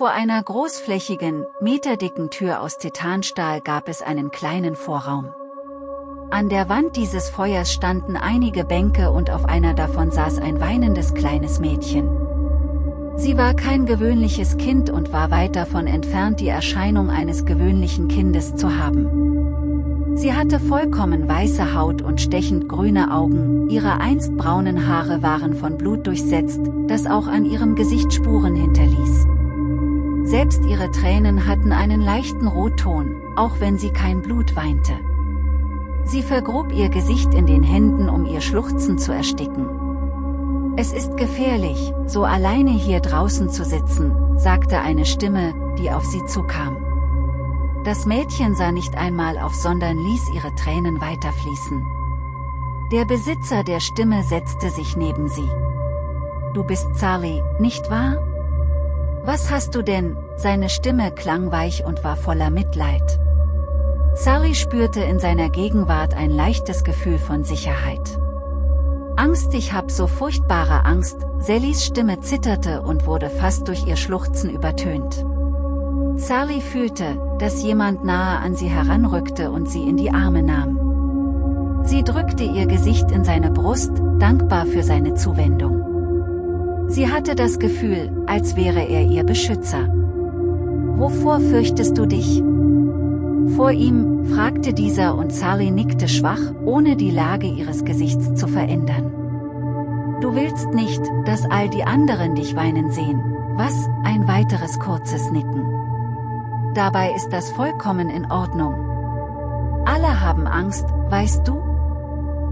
Vor einer großflächigen, meterdicken Tür aus Titanstahl gab es einen kleinen Vorraum. An der Wand dieses Feuers standen einige Bänke und auf einer davon saß ein weinendes kleines Mädchen. Sie war kein gewöhnliches Kind und war weit davon entfernt die Erscheinung eines gewöhnlichen Kindes zu haben. Sie hatte vollkommen weiße Haut und stechend grüne Augen, ihre einst braunen Haare waren von Blut durchsetzt, das auch an ihrem Gesicht Spuren hinterließ. Selbst ihre Tränen hatten einen leichten Rotton, auch wenn sie kein Blut weinte. Sie vergrub ihr Gesicht in den Händen um ihr Schluchzen zu ersticken. Es ist gefährlich, so alleine hier draußen zu sitzen, sagte eine Stimme, die auf sie zukam. Das Mädchen sah nicht einmal auf, sondern ließ ihre Tränen weiterfließen. Der Besitzer der Stimme setzte sich neben sie. Du bist Sally, nicht wahr? Was hast du denn? Seine Stimme klang weich und war voller Mitleid. Sally spürte in seiner Gegenwart ein leichtes Gefühl von Sicherheit. Angst, ich hab so furchtbare Angst, Sallys Stimme zitterte und wurde fast durch ihr Schluchzen übertönt. Sally fühlte, dass jemand nahe an sie heranrückte und sie in die Arme nahm. Sie drückte ihr Gesicht in seine Brust, dankbar für seine Zuwendung. Sie hatte das Gefühl, als wäre er ihr Beschützer. Wovor fürchtest du dich? Vor ihm, fragte dieser und Sally nickte schwach, ohne die Lage ihres Gesichts zu verändern. Du willst nicht, dass all die anderen dich weinen sehen. Was, ein weiteres kurzes Nicken. Dabei ist das vollkommen in Ordnung. Alle haben Angst, weißt du?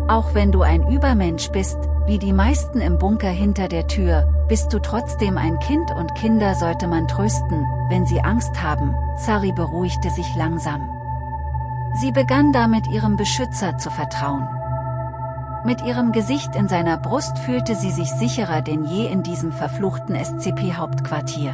Auch wenn du ein Übermensch bist, wie die meisten im Bunker hinter der Tür, bist du trotzdem ein Kind und Kinder sollte man trösten, wenn sie Angst haben, Sari beruhigte sich langsam. Sie begann damit ihrem Beschützer zu vertrauen. Mit ihrem Gesicht in seiner Brust fühlte sie sich sicherer denn je in diesem verfluchten SCP-Hauptquartier.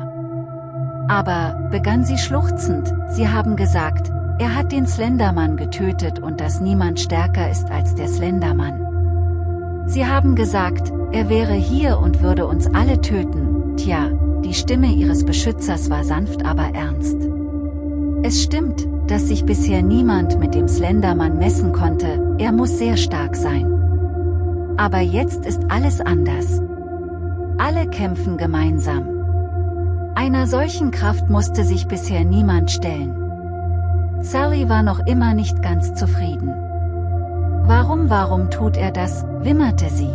Aber, begann sie schluchzend, sie haben gesagt, er hat den Slendermann getötet und dass niemand stärker ist als der Slendermann. Sie haben gesagt, er wäre hier und würde uns alle töten, tja, die Stimme ihres Beschützers war sanft aber ernst. Es stimmt, dass sich bisher niemand mit dem Slendermann messen konnte, er muss sehr stark sein. Aber jetzt ist alles anders. Alle kämpfen gemeinsam. Einer solchen Kraft musste sich bisher niemand stellen. Sally war noch immer nicht ganz zufrieden. Warum, warum tut er das, wimmerte sie.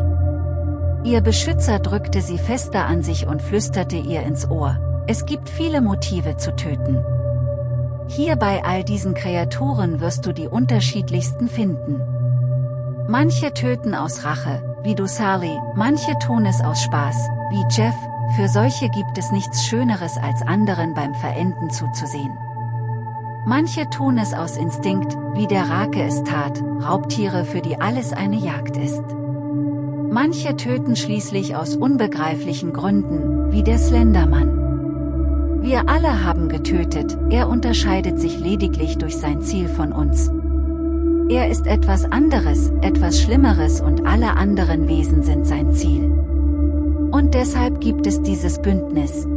Ihr Beschützer drückte sie fester an sich und flüsterte ihr ins Ohr, es gibt viele Motive zu töten. Hier bei all diesen Kreaturen wirst du die unterschiedlichsten finden. Manche töten aus Rache, wie du Sally, manche tun es aus Spaß, wie Jeff, für solche gibt es nichts Schöneres als anderen beim Verenden zuzusehen. Manche tun es aus Instinkt, wie der Rake es tat, Raubtiere für die alles eine Jagd ist. Manche töten schließlich aus unbegreiflichen Gründen, wie der Slendermann. Wir alle haben getötet, er unterscheidet sich lediglich durch sein Ziel von uns. Er ist etwas anderes, etwas Schlimmeres und alle anderen Wesen sind sein Ziel. Und deshalb gibt es dieses Bündnis.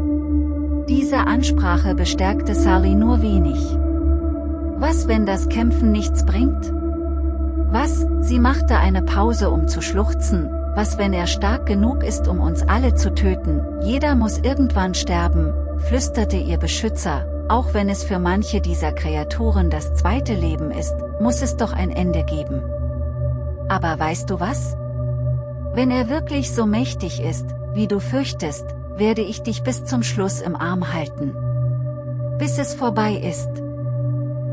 Diese Ansprache bestärkte Sally nur wenig. Was wenn das Kämpfen nichts bringt? Was, sie machte eine Pause um zu schluchzen, was wenn er stark genug ist um uns alle zu töten, jeder muss irgendwann sterben, flüsterte ihr Beschützer, auch wenn es für manche dieser Kreaturen das zweite Leben ist, muss es doch ein Ende geben. Aber weißt du was? Wenn er wirklich so mächtig ist, wie du fürchtest, werde ich dich bis zum Schluss im Arm halten. Bis es vorbei ist.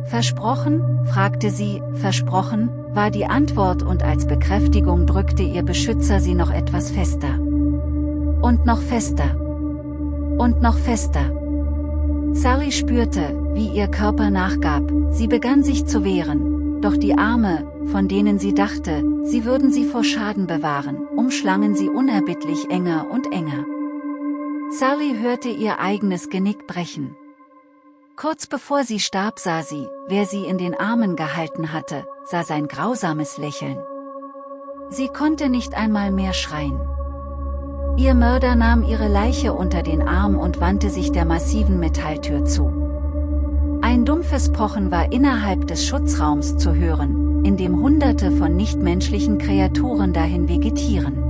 Versprochen? fragte sie, versprochen, war die Antwort und als Bekräftigung drückte ihr Beschützer sie noch etwas fester. Und noch fester. Und noch fester. Sally spürte, wie ihr Körper nachgab, sie begann sich zu wehren, doch die Arme, von denen sie dachte, sie würden sie vor Schaden bewahren, umschlangen sie unerbittlich enger und enger. Sally hörte ihr eigenes Genick brechen. Kurz bevor sie starb sah sie, wer sie in den Armen gehalten hatte, sah sein grausames Lächeln. Sie konnte nicht einmal mehr schreien. Ihr Mörder nahm ihre Leiche unter den Arm und wandte sich der massiven Metalltür zu. Ein dumpfes Pochen war innerhalb des Schutzraums zu hören, in dem hunderte von nichtmenschlichen Kreaturen dahin vegetieren.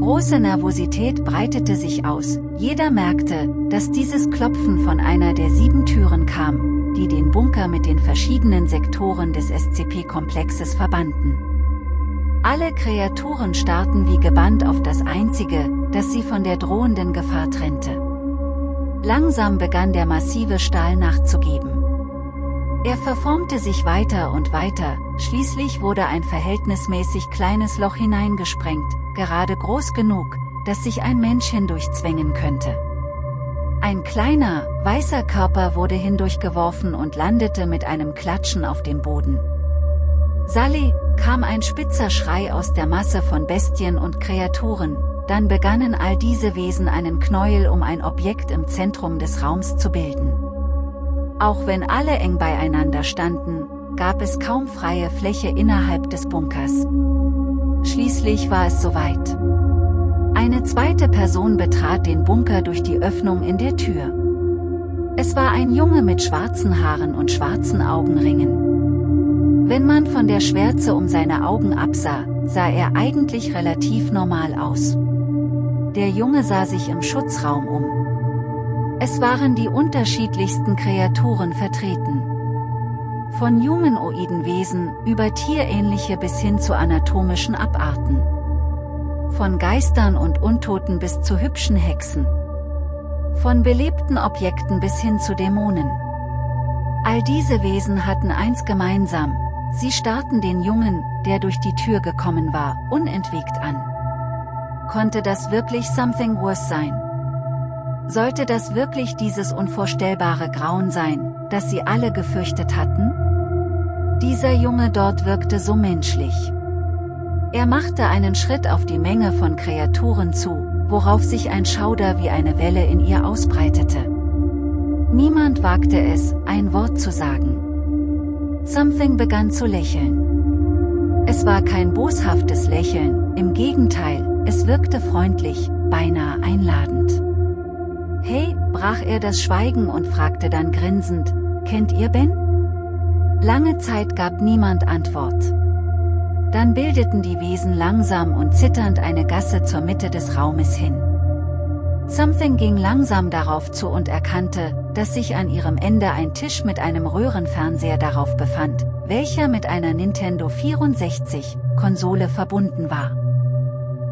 Große Nervosität breitete sich aus, jeder merkte, dass dieses Klopfen von einer der sieben Türen kam, die den Bunker mit den verschiedenen Sektoren des SCP-Komplexes verbanden. Alle Kreaturen starrten wie gebannt auf das Einzige, das sie von der drohenden Gefahr trennte. Langsam begann der massive Stahl nachzugeben. Er verformte sich weiter und weiter, schließlich wurde ein verhältnismäßig kleines Loch hineingesprengt, gerade groß genug, dass sich ein Mensch hindurchzwängen könnte. Ein kleiner, weißer Körper wurde hindurchgeworfen und landete mit einem Klatschen auf dem Boden. Sally, kam ein spitzer Schrei aus der Masse von Bestien und Kreaturen, dann begannen all diese Wesen einen Knäuel um ein Objekt im Zentrum des Raums zu bilden. Auch wenn alle eng beieinander standen, gab es kaum freie Fläche innerhalb des Bunkers. Schließlich war es soweit. Eine zweite Person betrat den Bunker durch die Öffnung in der Tür. Es war ein Junge mit schwarzen Haaren und schwarzen Augenringen. Wenn man von der Schwärze um seine Augen absah, sah er eigentlich relativ normal aus. Der Junge sah sich im Schutzraum um. Es waren die unterschiedlichsten Kreaturen vertreten. Von humanoiden Wesen, über tierähnliche bis hin zu anatomischen Abarten. Von Geistern und Untoten bis zu hübschen Hexen. Von belebten Objekten bis hin zu Dämonen. All diese Wesen hatten eins gemeinsam, sie starrten den Jungen, der durch die Tür gekommen war, unentwegt an. Konnte das wirklich Something Worse sein? Sollte das wirklich dieses unvorstellbare Grauen sein, das sie alle gefürchtet hatten? Dieser Junge dort wirkte so menschlich. Er machte einen Schritt auf die Menge von Kreaturen zu, worauf sich ein Schauder wie eine Welle in ihr ausbreitete. Niemand wagte es, ein Wort zu sagen. Something begann zu lächeln. Es war kein boshaftes Lächeln, im Gegenteil, es wirkte freundlich, beinahe einladend. Hey, brach er das Schweigen und fragte dann grinsend, kennt ihr Ben? Lange Zeit gab niemand Antwort. Dann bildeten die Wesen langsam und zitternd eine Gasse zur Mitte des Raumes hin. Something ging langsam darauf zu und erkannte, dass sich an ihrem Ende ein Tisch mit einem Röhrenfernseher darauf befand, welcher mit einer Nintendo 64 Konsole verbunden war.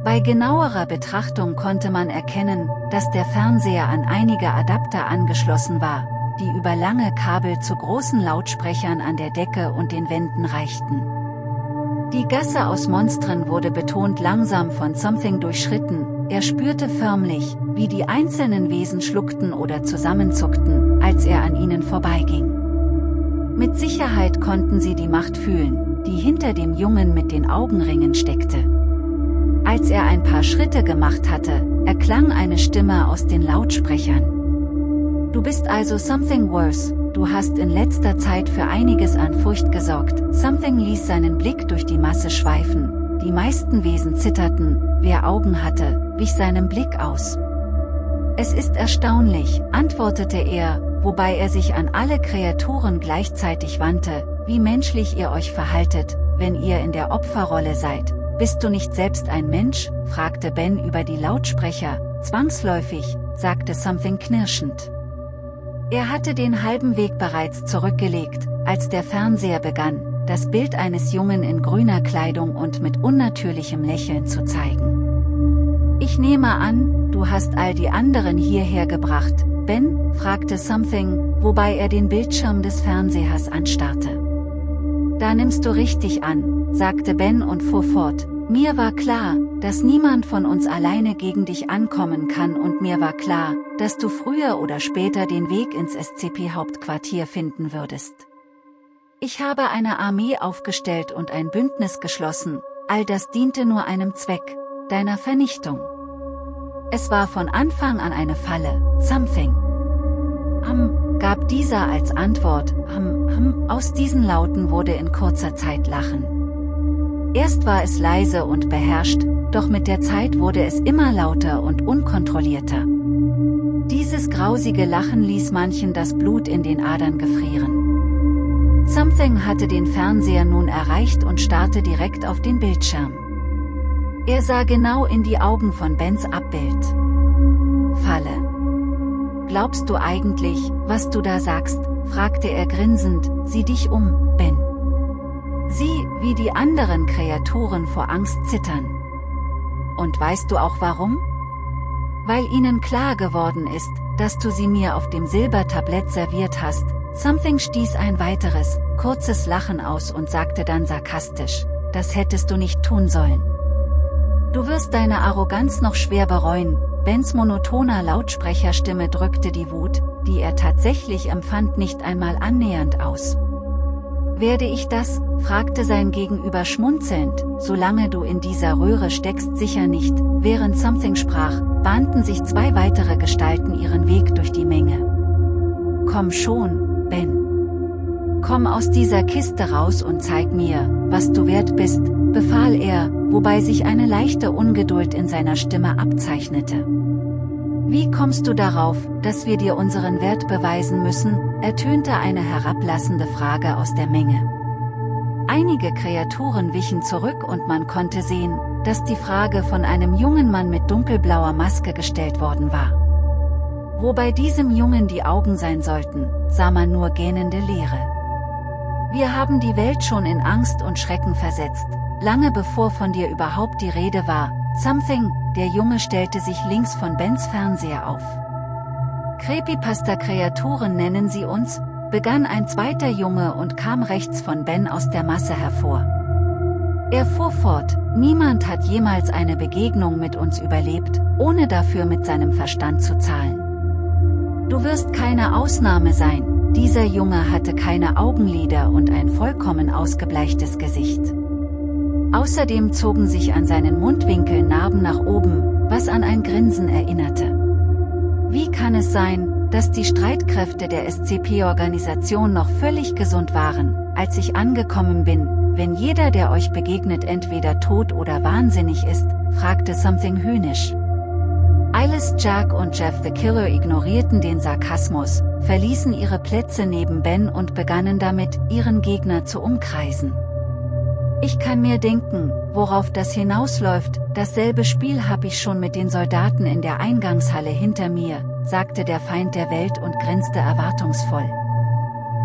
Bei genauerer Betrachtung konnte man erkennen, dass der Fernseher an einige Adapter angeschlossen war, die über lange Kabel zu großen Lautsprechern an der Decke und den Wänden reichten. Die Gasse aus Monstern wurde betont langsam von Something durchschritten, er spürte förmlich, wie die einzelnen Wesen schluckten oder zusammenzuckten, als er an ihnen vorbeiging. Mit Sicherheit konnten sie die Macht fühlen, die hinter dem Jungen mit den Augenringen steckte. Als er ein paar Schritte gemacht hatte, erklang eine Stimme aus den Lautsprechern. Du bist also something worse, du hast in letzter Zeit für einiges an Furcht gesorgt. Something ließ seinen Blick durch die Masse schweifen, die meisten Wesen zitterten, wer Augen hatte, wich seinem Blick aus. Es ist erstaunlich, antwortete er, wobei er sich an alle Kreaturen gleichzeitig wandte, wie menschlich ihr euch verhaltet, wenn ihr in der Opferrolle seid, bist du nicht selbst ein Mensch? fragte Ben über die Lautsprecher, zwangsläufig, sagte Something knirschend. Er hatte den halben Weg bereits zurückgelegt, als der Fernseher begann, das Bild eines Jungen in grüner Kleidung und mit unnatürlichem Lächeln zu zeigen. Ich nehme an, du hast all die anderen hierher gebracht, Ben? fragte Something, wobei er den Bildschirm des Fernsehers anstarrte. Da nimmst du richtig an, sagte Ben und fuhr fort, mir war klar, dass niemand von uns alleine gegen dich ankommen kann und mir war klar, dass du früher oder später den Weg ins SCP-Hauptquartier finden würdest. Ich habe eine Armee aufgestellt und ein Bündnis geschlossen, all das diente nur einem Zweck, deiner Vernichtung. Es war von Anfang an eine Falle, something. Am, gab dieser als Antwort, am, am, aus diesen Lauten wurde in kurzer Zeit Lachen. Erst war es leise und beherrscht, doch mit der Zeit wurde es immer lauter und unkontrollierter. Dieses grausige Lachen ließ manchen das Blut in den Adern gefrieren. Something hatte den Fernseher nun erreicht und starrte direkt auf den Bildschirm. Er sah genau in die Augen von Bens Abbild. Falle. Glaubst du eigentlich, was du da sagst, fragte er grinsend, sieh dich um, Ben. Sieh, wie die anderen Kreaturen vor Angst zittern. Und weißt du auch warum? Weil ihnen klar geworden ist, dass du sie mir auf dem Silbertablett serviert hast, Something stieß ein weiteres, kurzes Lachen aus und sagte dann sarkastisch, das hättest du nicht tun sollen. Du wirst deine Arroganz noch schwer bereuen, Bens monotoner Lautsprecherstimme drückte die Wut, die er tatsächlich empfand nicht einmal annähernd aus. Werde ich das, fragte sein Gegenüber schmunzelnd, solange du in dieser Röhre steckst sicher nicht, während Something sprach, bahnten sich zwei weitere Gestalten ihren Weg durch die Menge. Komm schon, Ben. Komm aus dieser Kiste raus und zeig mir, was du wert bist, befahl er, wobei sich eine leichte Ungeduld in seiner Stimme abzeichnete. Wie kommst du darauf, dass wir dir unseren Wert beweisen müssen, ertönte eine herablassende Frage aus der Menge. Einige Kreaturen wichen zurück und man konnte sehen, dass die Frage von einem jungen Mann mit dunkelblauer Maske gestellt worden war. Wo bei diesem Jungen die Augen sein sollten, sah man nur gähnende Leere. Wir haben die Welt schon in Angst und Schrecken versetzt, lange bevor von dir überhaupt die Rede war, Something, der Junge stellte sich links von Bens Fernseher auf. Creepypasta-Kreaturen nennen sie uns, begann ein zweiter Junge und kam rechts von Ben aus der Masse hervor. Er fuhr fort, niemand hat jemals eine Begegnung mit uns überlebt, ohne dafür mit seinem Verstand zu zahlen. Du wirst keine Ausnahme sein, dieser Junge hatte keine Augenlider und ein vollkommen ausgebleichtes Gesicht. Außerdem zogen sich an seinen Mundwinkeln Narben nach oben, was an ein Grinsen erinnerte. Wie kann es sein, dass die Streitkräfte der SCP-Organisation noch völlig gesund waren, als ich angekommen bin, wenn jeder der euch begegnet entweder tot oder wahnsinnig ist, fragte Something höhnisch. Alice Jack und Jeff the Killer ignorierten den Sarkasmus, verließen ihre Plätze neben Ben und begannen damit, ihren Gegner zu umkreisen. Ich kann mir denken, worauf das hinausläuft, dasselbe Spiel habe ich schon mit den Soldaten in der Eingangshalle hinter mir, sagte der Feind der Welt und grinste erwartungsvoll.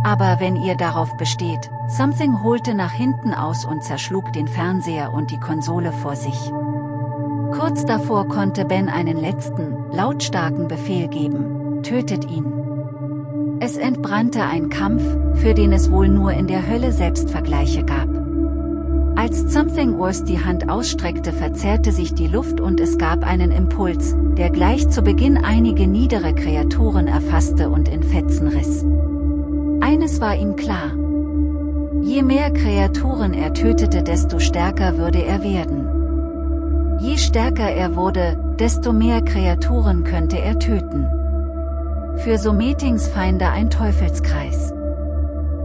Aber wenn ihr darauf besteht, Something holte nach hinten aus und zerschlug den Fernseher und die Konsole vor sich. Kurz davor konnte Ben einen letzten, lautstarken Befehl geben, tötet ihn. Es entbrannte ein Kampf, für den es wohl nur in der Hölle selbst Vergleiche gab. Als Something Wars die Hand ausstreckte verzerrte sich die Luft und es gab einen Impuls, der gleich zu Beginn einige niedere Kreaturen erfasste und in Fetzen riss. Eines war ihm klar. Je mehr Kreaturen er tötete desto stärker würde er werden. Je stärker er wurde, desto mehr Kreaturen könnte er töten. Für so Meetingsfeinde ein Teufelskreis.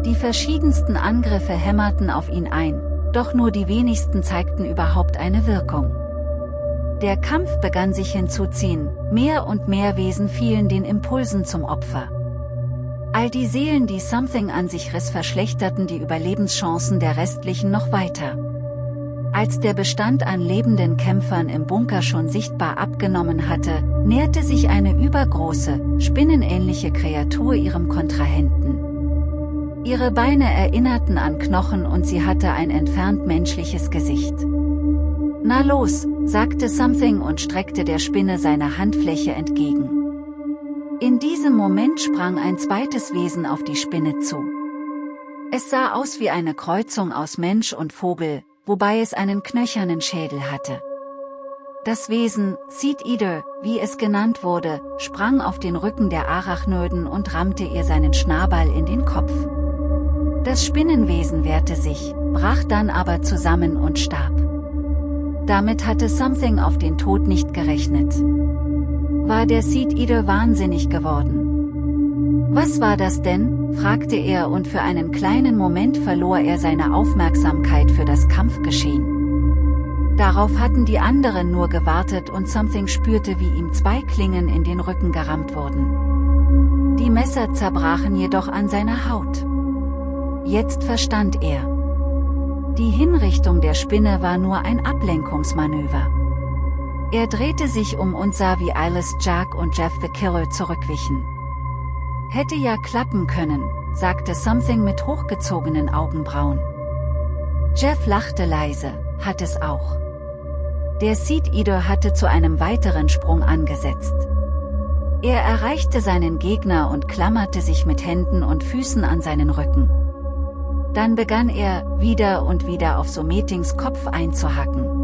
Die verschiedensten Angriffe hämmerten auf ihn ein, doch nur die wenigsten zeigten überhaupt eine Wirkung. Der Kampf begann sich hinzuziehen, mehr und mehr Wesen fielen den Impulsen zum Opfer. All die Seelen die Something an sich riss verschlechterten die Überlebenschancen der restlichen noch weiter. Als der Bestand an lebenden Kämpfern im Bunker schon sichtbar abgenommen hatte, näherte sich eine übergroße, spinnenähnliche Kreatur ihrem Kontrahenten. Ihre Beine erinnerten an Knochen und sie hatte ein entfernt menschliches Gesicht. Na los, sagte Something und streckte der Spinne seine Handfläche entgegen. In diesem Moment sprang ein zweites Wesen auf die Spinne zu. Es sah aus wie eine Kreuzung aus Mensch und Vogel, wobei es einen knöchernen Schädel hatte. Das Wesen, Seed Eater, wie es genannt wurde, sprang auf den Rücken der Arachnoiden und rammte ihr seinen Schnabel in den Kopf. Das Spinnenwesen wehrte sich, brach dann aber zusammen und starb. Damit hatte Something auf den Tod nicht gerechnet. War der Seed Eater wahnsinnig geworden? Was war das denn? fragte er und für einen kleinen Moment verlor er seine Aufmerksamkeit für das Kampfgeschehen. Darauf hatten die anderen nur gewartet und Something spürte wie ihm zwei Klingen in den Rücken gerammt wurden. Die Messer zerbrachen jedoch an seiner Haut. Jetzt verstand er. Die Hinrichtung der Spinne war nur ein Ablenkungsmanöver. Er drehte sich um und sah wie Alice Jack und Jeff the Killer zurückwichen. Hätte ja klappen können, sagte Something mit hochgezogenen Augenbrauen. Jeff lachte leise, hat es auch. Der Seed Eater hatte zu einem weiteren Sprung angesetzt. Er erreichte seinen Gegner und klammerte sich mit Händen und Füßen an seinen Rücken. Dann begann er, wieder und wieder auf Sometings Kopf einzuhacken.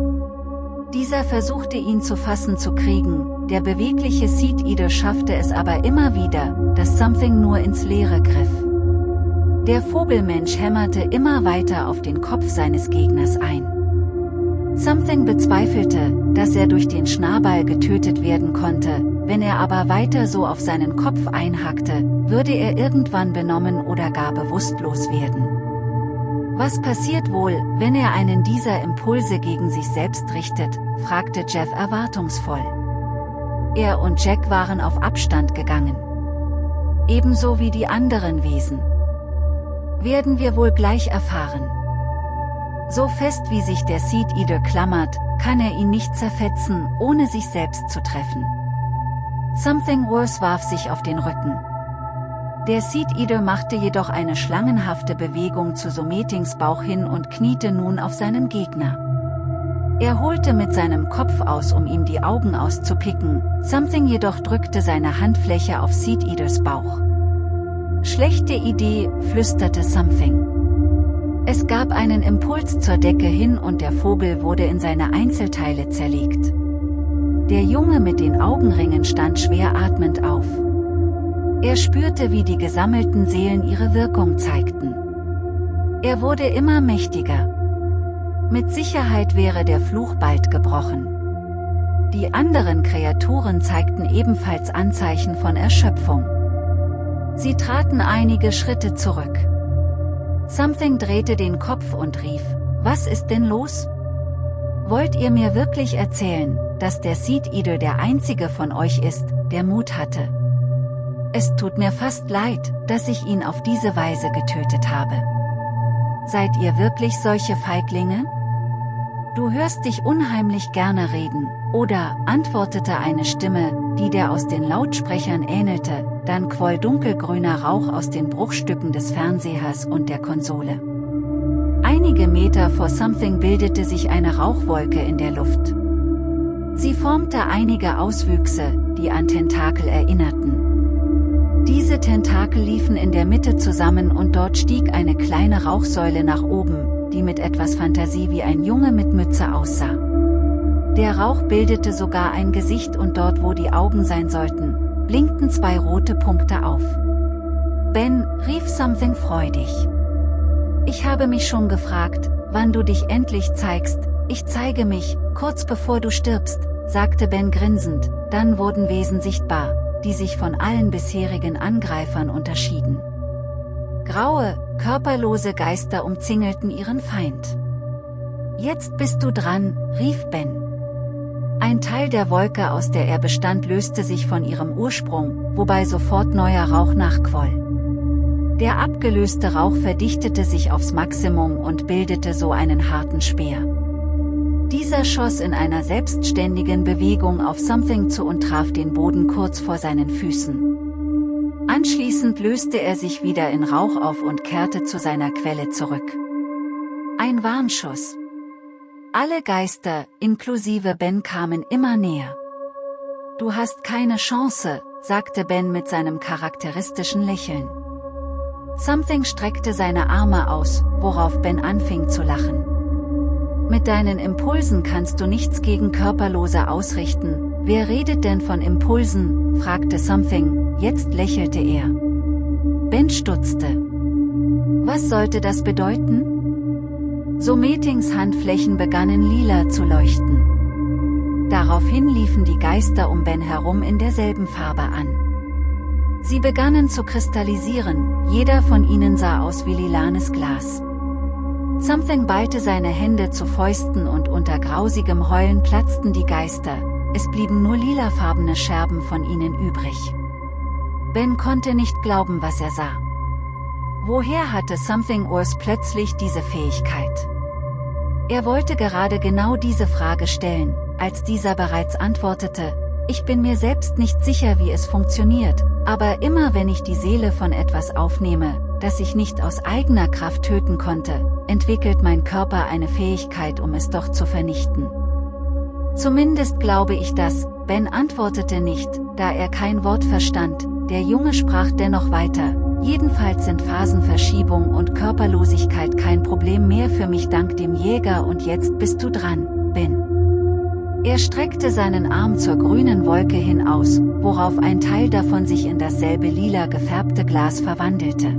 Dieser versuchte ihn zu fassen zu kriegen, der bewegliche Seed Eater schaffte es aber immer wieder, dass Something nur ins Leere griff. Der Vogelmensch hämmerte immer weiter auf den Kopf seines Gegners ein. Something bezweifelte, dass er durch den Schnabel getötet werden konnte, wenn er aber weiter so auf seinen Kopf einhackte, würde er irgendwann benommen oder gar bewusstlos werden. Was passiert wohl, wenn er einen dieser Impulse gegen sich selbst richtet, fragte Jeff erwartungsvoll. Er und Jack waren auf Abstand gegangen. Ebenso wie die anderen Wesen. Werden wir wohl gleich erfahren. So fest wie sich der Seed Eater klammert, kann er ihn nicht zerfetzen, ohne sich selbst zu treffen. Something Worse warf sich auf den Rücken. Der Seed Eater machte jedoch eine schlangenhafte Bewegung zu Sometings Bauch hin und kniete nun auf seinen Gegner. Er holte mit seinem Kopf aus, um ihm die Augen auszupicken, Something jedoch drückte seine Handfläche auf Seed Eaters Bauch. Schlechte Idee, flüsterte Something. Es gab einen Impuls zur Decke hin und der Vogel wurde in seine Einzelteile zerlegt. Der Junge mit den Augenringen stand schwer atmend auf. Er spürte wie die gesammelten Seelen ihre Wirkung zeigten. Er wurde immer mächtiger. Mit Sicherheit wäre der Fluch bald gebrochen. Die anderen Kreaturen zeigten ebenfalls Anzeichen von Erschöpfung. Sie traten einige Schritte zurück. Something drehte den Kopf und rief, was ist denn los? Wollt ihr mir wirklich erzählen, dass der Seed Eater der einzige von euch ist, der Mut hatte? Es tut mir fast leid, dass ich ihn auf diese Weise getötet habe. Seid ihr wirklich solche Feiglinge? Du hörst dich unheimlich gerne reden, oder, antwortete eine Stimme, die der aus den Lautsprechern ähnelte, dann quoll dunkelgrüner Rauch aus den Bruchstücken des Fernsehers und der Konsole. Einige Meter vor Something bildete sich eine Rauchwolke in der Luft. Sie formte einige Auswüchse, die an Tentakel erinnerten. Diese Tentakel liefen in der Mitte zusammen und dort stieg eine kleine Rauchsäule nach oben, die mit etwas Fantasie wie ein Junge mit Mütze aussah. Der Rauch bildete sogar ein Gesicht und dort wo die Augen sein sollten, blinkten zwei rote Punkte auf. Ben, rief Something freudig. Ich habe mich schon gefragt, wann du dich endlich zeigst, ich zeige mich, kurz bevor du stirbst, sagte Ben grinsend, dann wurden Wesen sichtbar, die sich von allen bisherigen Angreifern unterschieden. Graue, körperlose Geister umzingelten ihren Feind. Jetzt bist du dran, rief Ben. Ein Teil der Wolke, aus der er bestand, löste sich von ihrem Ursprung, wobei sofort neuer Rauch nachquoll. Der abgelöste Rauch verdichtete sich aufs Maximum und bildete so einen harten Speer. Dieser schoss in einer selbstständigen Bewegung auf Something zu und traf den Boden kurz vor seinen Füßen. Anschließend löste er sich wieder in Rauch auf und kehrte zu seiner Quelle zurück. Ein Warnschuss. Alle Geister, inklusive Ben kamen immer näher. Du hast keine Chance, sagte Ben mit seinem charakteristischen Lächeln. Something streckte seine Arme aus, worauf Ben anfing zu lachen. Mit deinen Impulsen kannst du nichts gegen Körperlose ausrichten, wer redet denn von Impulsen, fragte Something, jetzt lächelte er. Ben stutzte. Was sollte das bedeuten? So Meetings Handflächen begannen lila zu leuchten. Daraufhin liefen die Geister um Ben herum in derselben Farbe an. Sie begannen zu kristallisieren, jeder von ihnen sah aus wie lilanes Glas. Something ballte seine Hände zu Fäusten und unter grausigem Heulen platzten die Geister, es blieben nur lilafarbene Scherben von ihnen übrig. Ben konnte nicht glauben, was er sah. Woher hatte Something Urs plötzlich diese Fähigkeit? Er wollte gerade genau diese Frage stellen, als dieser bereits antwortete, ich bin mir selbst nicht sicher wie es funktioniert, aber immer wenn ich die Seele von etwas aufnehme, das ich nicht aus eigener Kraft töten konnte, entwickelt mein Körper eine Fähigkeit um es doch zu vernichten. Zumindest glaube ich das, Ben antwortete nicht, da er kein Wort verstand, der Junge sprach dennoch weiter, jedenfalls sind Phasenverschiebung und Körperlosigkeit kein Problem mehr für mich dank dem Jäger und jetzt bist du dran, Ben. Er streckte seinen Arm zur grünen Wolke hin aus, worauf ein Teil davon sich in dasselbe lila gefärbte Glas verwandelte.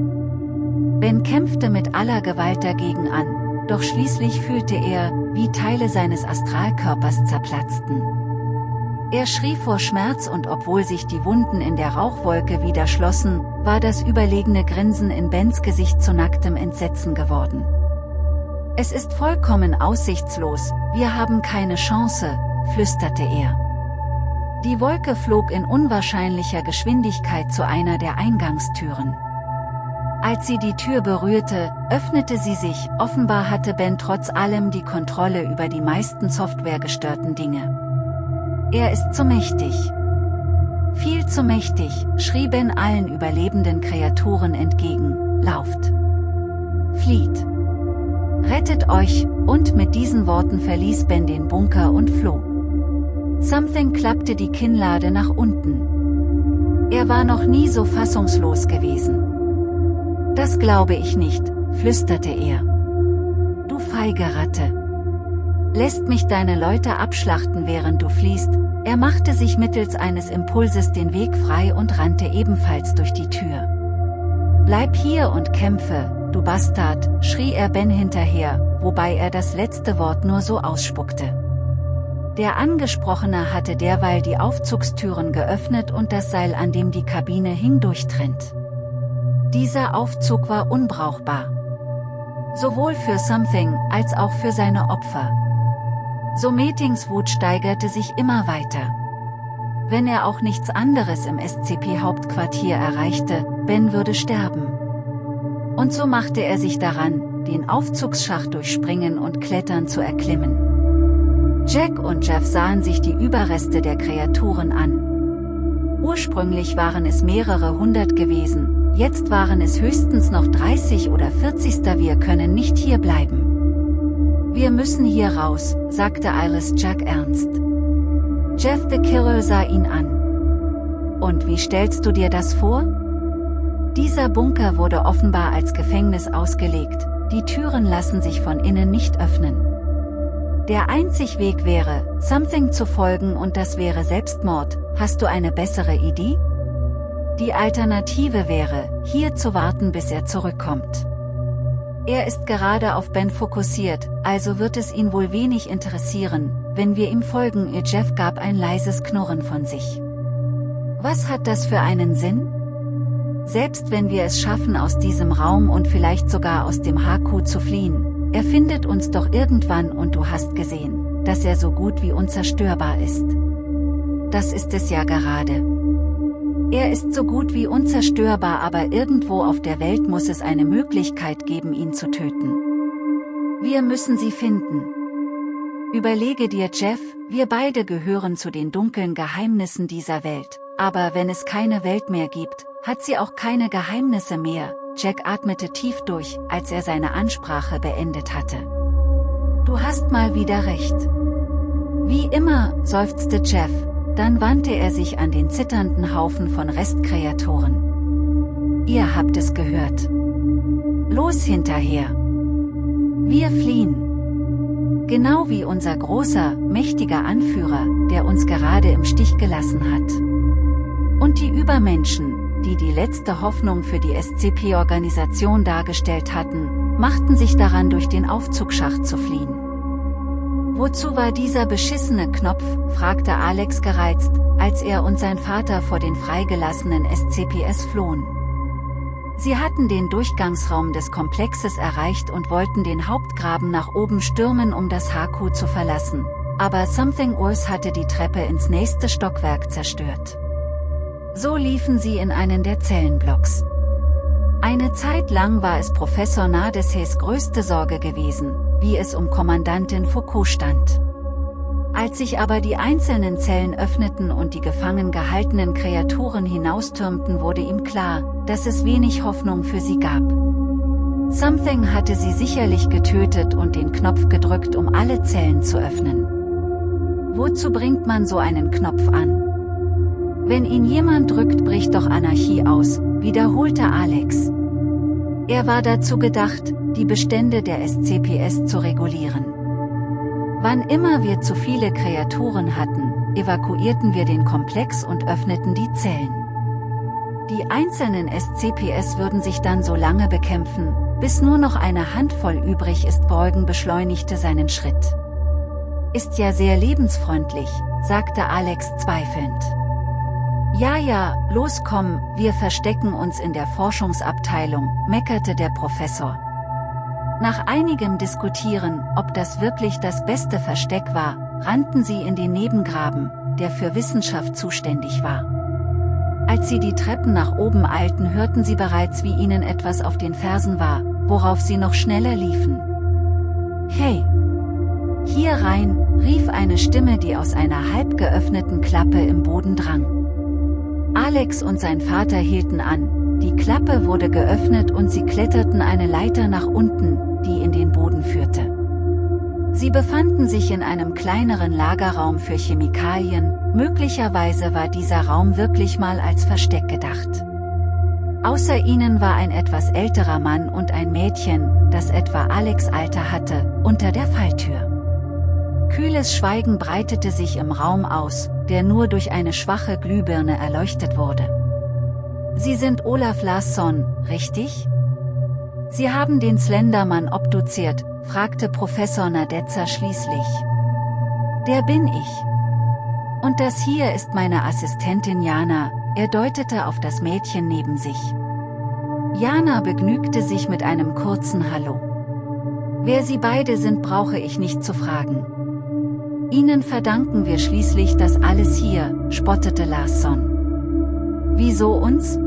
Ben kämpfte mit aller Gewalt dagegen an, doch schließlich fühlte er, wie Teile seines Astralkörpers zerplatzten. Er schrie vor Schmerz und obwohl sich die Wunden in der Rauchwolke wieder schlossen, war das überlegene Grinsen in Bens Gesicht zu nacktem Entsetzen geworden. Es ist vollkommen aussichtslos, wir haben keine Chance, flüsterte er. Die Wolke flog in unwahrscheinlicher Geschwindigkeit zu einer der Eingangstüren. Als sie die Tür berührte, öffnete sie sich, offenbar hatte Ben trotz allem die Kontrolle über die meisten softwaregestörten Dinge. Er ist zu mächtig. Viel zu mächtig, schrie Ben allen überlebenden Kreaturen entgegen, lauft. Flieht. Rettet euch, und mit diesen Worten verließ Ben den Bunker und floh. Something klappte die Kinnlade nach unten. Er war noch nie so fassungslos gewesen. Das glaube ich nicht, flüsterte er. Du feige Ratte. Lässt mich deine Leute abschlachten während du fliehst, er machte sich mittels eines Impulses den Weg frei und rannte ebenfalls durch die Tür. Bleib hier und kämpfe, du Bastard, schrie er Ben hinterher, wobei er das letzte Wort nur so ausspuckte. Der Angesprochene hatte derweil die Aufzugstüren geöffnet und das Seil an dem die Kabine hing durchtrennt. Dieser Aufzug war unbrauchbar. Sowohl für Something, als auch für seine Opfer. So Metings Wut steigerte sich immer weiter. Wenn er auch nichts anderes im SCP-Hauptquartier erreichte, Ben würde sterben. Und so machte er sich daran, den Aufzugsschacht durchspringen und klettern zu erklimmen. Jack und Jeff sahen sich die Überreste der Kreaturen an. Ursprünglich waren es mehrere hundert gewesen, jetzt waren es höchstens noch 30 oder 40. Wir können nicht hier bleiben. Wir müssen hier raus, sagte Iris Jack ernst. Jeff the Killer sah ihn an. Und wie stellst du dir das vor? Dieser Bunker wurde offenbar als Gefängnis ausgelegt, die Türen lassen sich von innen nicht öffnen. Der einzig Weg wäre, Something zu folgen und das wäre Selbstmord, hast du eine bessere Idee? Die Alternative wäre, hier zu warten bis er zurückkommt. Er ist gerade auf Ben fokussiert, also wird es ihn wohl wenig interessieren, wenn wir ihm folgen. Jeff gab ein leises Knurren von sich. Was hat das für einen Sinn? Selbst wenn wir es schaffen aus diesem Raum und vielleicht sogar aus dem HQ zu fliehen, er findet uns doch irgendwann und du hast gesehen, dass er so gut wie unzerstörbar ist. Das ist es ja gerade. Er ist so gut wie unzerstörbar aber irgendwo auf der Welt muss es eine Möglichkeit geben ihn zu töten. Wir müssen sie finden. Überlege dir Jeff, wir beide gehören zu den dunklen Geheimnissen dieser Welt, aber wenn es keine Welt mehr gibt, hat sie auch keine Geheimnisse mehr, Jack atmete tief durch, als er seine Ansprache beendet hatte. Du hast mal wieder recht. Wie immer, seufzte Jeff, dann wandte er sich an den zitternden Haufen von Restkreaturen. Ihr habt es gehört. Los hinterher. Wir fliehen. Genau wie unser großer, mächtiger Anführer, der uns gerade im Stich gelassen hat. Und die Übermenschen, die die letzte Hoffnung für die SCP-Organisation dargestellt hatten, machten sich daran durch den Aufzugsschacht zu fliehen. Wozu war dieser beschissene Knopf, fragte Alex gereizt, als er und sein Vater vor den freigelassenen SCPS flohen. Sie hatten den Durchgangsraum des Komplexes erreicht und wollten den Hauptgraben nach oben stürmen um das HQ zu verlassen, aber Something Worse hatte die Treppe ins nächste Stockwerk zerstört. So liefen sie in einen der Zellenblocks. Eine Zeit lang war es Professor Nadeshes größte Sorge gewesen, wie es um Kommandantin Foucault stand. Als sich aber die einzelnen Zellen öffneten und die gefangen gehaltenen Kreaturen hinaustürmten wurde ihm klar, dass es wenig Hoffnung für sie gab. Something hatte sie sicherlich getötet und den Knopf gedrückt um alle Zellen zu öffnen. Wozu bringt man so einen Knopf an? Wenn ihn jemand drückt bricht doch Anarchie aus, wiederholte Alex. Er war dazu gedacht, die Bestände der SCPS zu regulieren. Wann immer wir zu viele Kreaturen hatten, evakuierten wir den Komplex und öffneten die Zellen. Die einzelnen SCPS würden sich dann so lange bekämpfen, bis nur noch eine Handvoll übrig ist. Beugen beschleunigte seinen Schritt. Ist ja sehr lebensfreundlich, sagte Alex zweifelnd. Ja ja, los komm, wir verstecken uns in der Forschungsabteilung, meckerte der Professor. Nach einigem Diskutieren, ob das wirklich das beste Versteck war, rannten sie in den Nebengraben, der für Wissenschaft zuständig war. Als sie die Treppen nach oben eilten hörten sie bereits wie ihnen etwas auf den Fersen war, worauf sie noch schneller liefen. Hey! Hier rein, rief eine Stimme die aus einer halb geöffneten Klappe im Boden drang. Alex und sein Vater hielten an, die Klappe wurde geöffnet und sie kletterten eine Leiter nach unten, die in den Boden führte. Sie befanden sich in einem kleineren Lagerraum für Chemikalien, möglicherweise war dieser Raum wirklich mal als Versteck gedacht. Außer ihnen war ein etwas älterer Mann und ein Mädchen, das etwa Alex Alter hatte, unter der Falltür. Kühles Schweigen breitete sich im Raum aus, der nur durch eine schwache Glühbirne erleuchtet wurde. Sie sind Olaf Larsson, richtig? Sie haben den Slendermann obduziert, fragte Professor Nadezza schließlich. Der bin ich. Und das hier ist meine Assistentin Jana, er deutete auf das Mädchen neben sich. Jana begnügte sich mit einem kurzen Hallo. Wer sie beide sind brauche ich nicht zu fragen. Ihnen verdanken wir schließlich das alles hier, spottete Larsson. Wieso uns?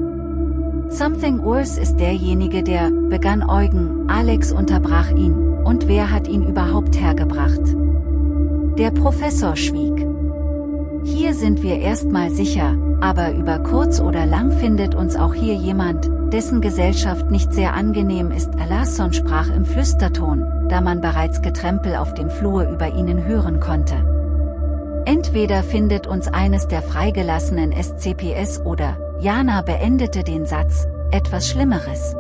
Something Worse ist derjenige der, begann Eugen, Alex unterbrach ihn, und wer hat ihn überhaupt hergebracht? Der Professor schwieg. Hier sind wir erstmal sicher, aber über kurz oder lang findet uns auch hier jemand, dessen Gesellschaft nicht sehr angenehm ist. Alasson sprach im Flüsterton, da man bereits Getrempel auf dem Flur über ihnen hören konnte. Entweder findet uns eines der freigelassenen SCPS oder, Jana beendete den Satz, etwas Schlimmeres.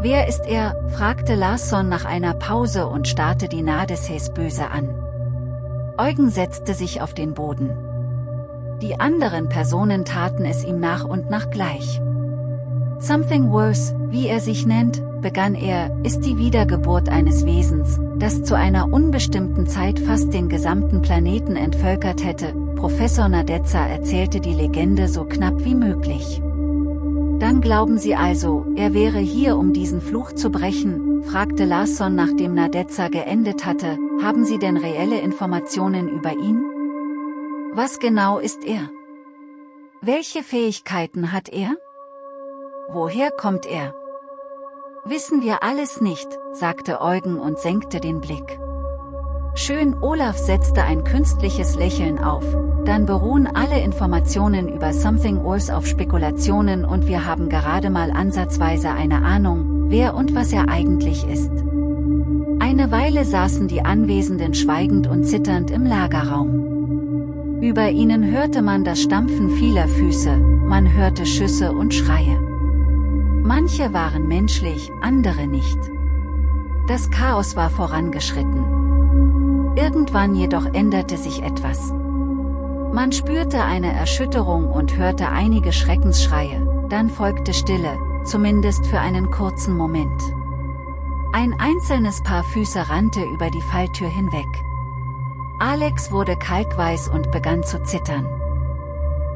Wer ist er, fragte Larsson nach einer Pause und starrte die Nadeshes böse an. Eugen setzte sich auf den Boden. Die anderen Personen taten es ihm nach und nach gleich. Something Worse, wie er sich nennt, begann er, ist die Wiedergeburt eines Wesens, das zu einer unbestimmten Zeit fast den gesamten Planeten entvölkert hätte, Professor Nadezza erzählte die Legende so knapp wie möglich. Dann glauben Sie also, er wäre hier um diesen Fluch zu brechen, fragte Larsson nachdem Nadezza geendet hatte, haben Sie denn reelle Informationen über ihn? Was genau ist er? Welche Fähigkeiten hat er? Woher kommt er? Wissen wir alles nicht, sagte Eugen und senkte den Blick. Schön Olaf setzte ein künstliches Lächeln auf, dann beruhen alle Informationen über Something Worse auf Spekulationen und wir haben gerade mal ansatzweise eine Ahnung, wer und was er eigentlich ist. Eine Weile saßen die Anwesenden schweigend und zitternd im Lagerraum. Über ihnen hörte man das Stampfen vieler Füße, man hörte Schüsse und Schreie. Manche waren menschlich, andere nicht. Das Chaos war vorangeschritten. Irgendwann jedoch änderte sich etwas. Man spürte eine Erschütterung und hörte einige Schreckensschreie, dann folgte Stille, zumindest für einen kurzen Moment. Ein einzelnes Paar Füße rannte über die Falltür hinweg. Alex wurde kalkweiß und begann zu zittern.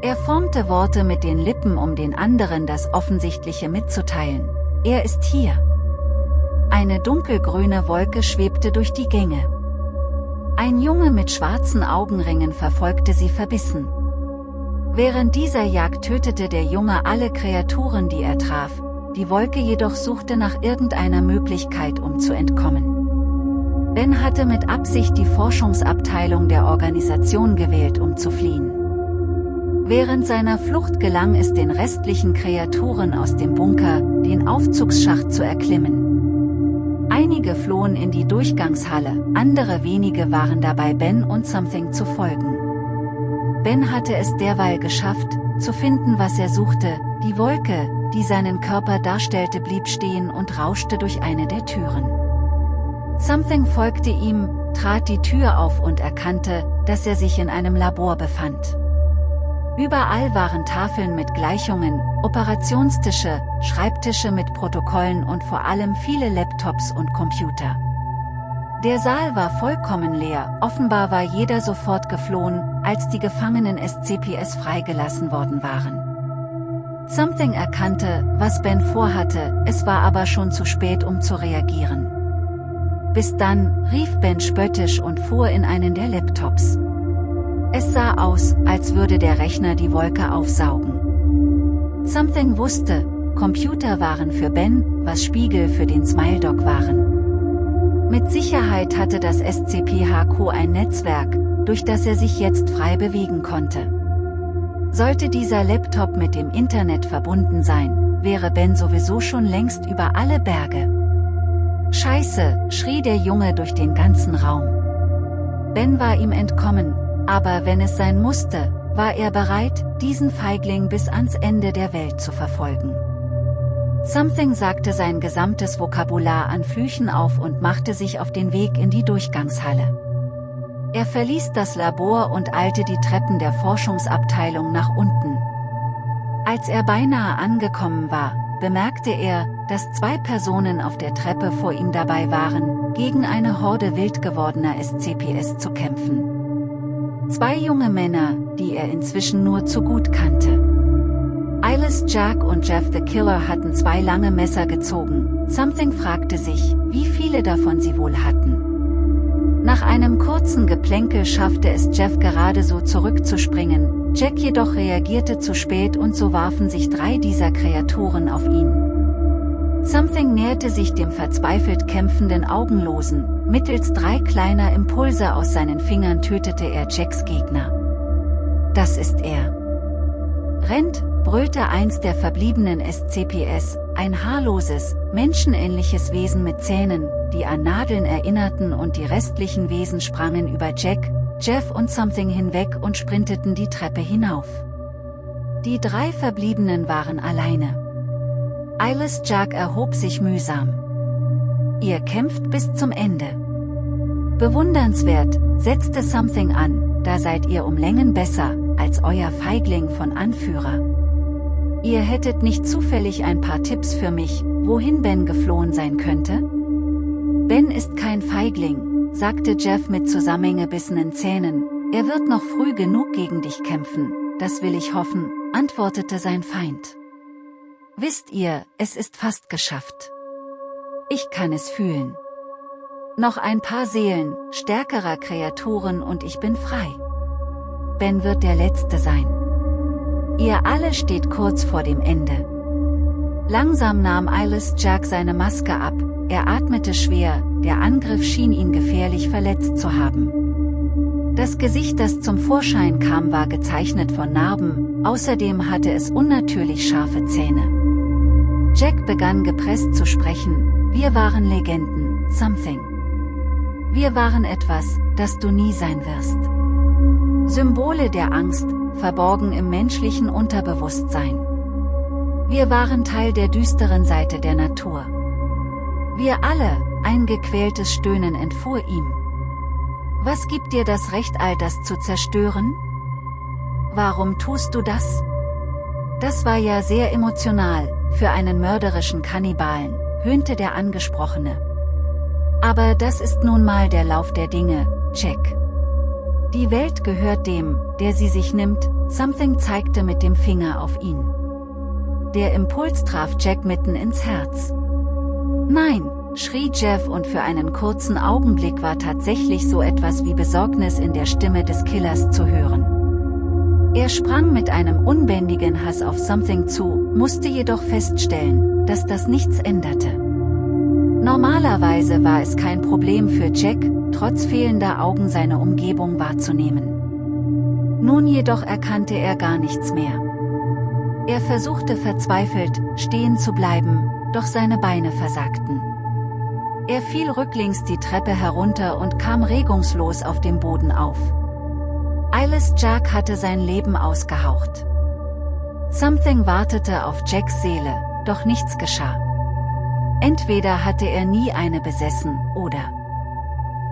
Er formte Worte mit den Lippen, um den anderen das Offensichtliche mitzuteilen. Er ist hier. Eine dunkelgrüne Wolke schwebte durch die Gänge. Ein Junge mit schwarzen Augenringen verfolgte sie verbissen. Während dieser Jagd tötete der Junge alle Kreaturen, die er traf, die Wolke jedoch suchte nach irgendeiner Möglichkeit, um zu entkommen. Ben hatte mit Absicht die Forschungsabteilung der Organisation gewählt, um zu fliehen. Während seiner Flucht gelang es den restlichen Kreaturen aus dem Bunker, den Aufzugsschacht zu erklimmen. Einige flohen in die Durchgangshalle, andere wenige waren dabei Ben und Something zu folgen. Ben hatte es derweil geschafft, zu finden was er suchte, die Wolke, die seinen Körper darstellte blieb stehen und rauschte durch eine der Türen. Something folgte ihm, trat die Tür auf und erkannte, dass er sich in einem Labor befand. Überall waren Tafeln mit Gleichungen, Operationstische, Schreibtische mit Protokollen und vor allem viele Laptops und Computer. Der Saal war vollkommen leer, offenbar war jeder sofort geflohen, als die Gefangenen SCPS freigelassen worden waren. Something erkannte, was Ben vorhatte, es war aber schon zu spät um zu reagieren. Bis dann, rief Ben spöttisch und fuhr in einen der Laptops. Es sah aus, als würde der Rechner die Wolke aufsaugen. Something wusste, Computer waren für Ben, was Spiegel für den Smile Dog waren. Mit Sicherheit hatte das SCP-HQ ein Netzwerk, durch das er sich jetzt frei bewegen konnte. Sollte dieser Laptop mit dem Internet verbunden sein, wäre Ben sowieso schon längst über alle Berge. Scheiße, schrie der Junge durch den ganzen Raum. Ben war ihm entkommen, aber wenn es sein musste, war er bereit, diesen Feigling bis ans Ende der Welt zu verfolgen. Something sagte sein gesamtes Vokabular an Flüchen auf und machte sich auf den Weg in die Durchgangshalle. Er verließ das Labor und eilte die Treppen der Forschungsabteilung nach unten. Als er beinahe angekommen war, bemerkte er, dass zwei Personen auf der Treppe vor ihm dabei waren, gegen eine Horde wild gewordener SCPS zu kämpfen. Zwei junge Männer, die er inzwischen nur zu gut kannte. Silas Jack und Jeff the Killer hatten zwei lange Messer gezogen, Something fragte sich, wie viele davon sie wohl hatten. Nach einem kurzen Geplänkel schaffte es Jeff gerade so zurückzuspringen, Jack jedoch reagierte zu spät und so warfen sich drei dieser Kreaturen auf ihn. Something näherte sich dem verzweifelt kämpfenden Augenlosen, mittels drei kleiner Impulse aus seinen Fingern tötete er Jacks Gegner. Das ist er. Rennt, brüllte eins der verbliebenen SCPS, ein haarloses, menschenähnliches Wesen mit Zähnen, die an Nadeln erinnerten und die restlichen Wesen sprangen über Jack, Jeff und Something hinweg und sprinteten die Treppe hinauf. Die drei Verbliebenen waren alleine. Eilis Jack erhob sich mühsam. Ihr kämpft bis zum Ende. Bewundernswert, setzte Something an, da seid ihr um Längen besser, als euer Feigling von Anführer. Ihr hättet nicht zufällig ein paar Tipps für mich, wohin Ben geflohen sein könnte? Ben ist kein Feigling, sagte Jeff mit zusammengebissenen Zähnen, er wird noch früh genug gegen dich kämpfen, das will ich hoffen, antwortete sein Feind. Wisst ihr, es ist fast geschafft. Ich kann es fühlen. Noch ein paar Seelen, stärkerer Kreaturen und ich bin frei. Ben wird der Letzte sein. Ihr alle steht kurz vor dem Ende. Langsam nahm Eilis Jack seine Maske ab, er atmete schwer, der Angriff schien ihn gefährlich verletzt zu haben. Das Gesicht das zum Vorschein kam war gezeichnet von Narben, außerdem hatte es unnatürlich scharfe Zähne. Jack begann gepresst zu sprechen, wir waren Legenden, something. Wir waren etwas, das du nie sein wirst. Symbole der Angst, verborgen im menschlichen Unterbewusstsein. Wir waren Teil der düsteren Seite der Natur. Wir alle, ein gequältes Stöhnen entfuhr ihm. Was gibt dir das Recht all das zu zerstören? Warum tust du das? Das war ja sehr emotional, für einen mörderischen Kannibalen, höhnte der Angesprochene. Aber das ist nun mal der Lauf der Dinge, Jack. Die Welt gehört dem, der sie sich nimmt, Something zeigte mit dem Finger auf ihn. Der Impuls traf Jack mitten ins Herz. Nein, schrie Jeff und für einen kurzen Augenblick war tatsächlich so etwas wie Besorgnis in der Stimme des Killers zu hören. Er sprang mit einem unbändigen Hass auf Something zu, musste jedoch feststellen, dass das nichts änderte. Normalerweise war es kein Problem für Jack, trotz fehlender Augen seine Umgebung wahrzunehmen. Nun jedoch erkannte er gar nichts mehr. Er versuchte verzweifelt, stehen zu bleiben, doch seine Beine versagten. Er fiel rücklings die Treppe herunter und kam regungslos auf dem Boden auf. Eilis Jack hatte sein Leben ausgehaucht. Something wartete auf Jacks Seele, doch nichts geschah. Entweder hatte er nie eine besessen, oder